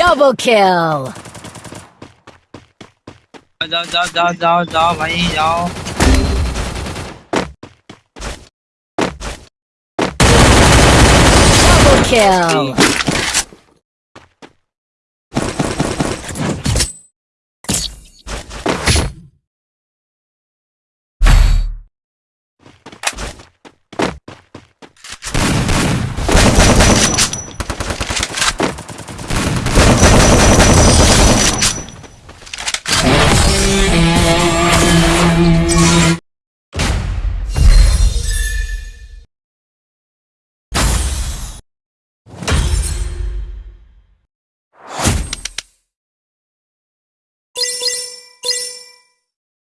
Double kill! जाओ जाओ जाओ जाओ जाओ भाई जाओ Double kill!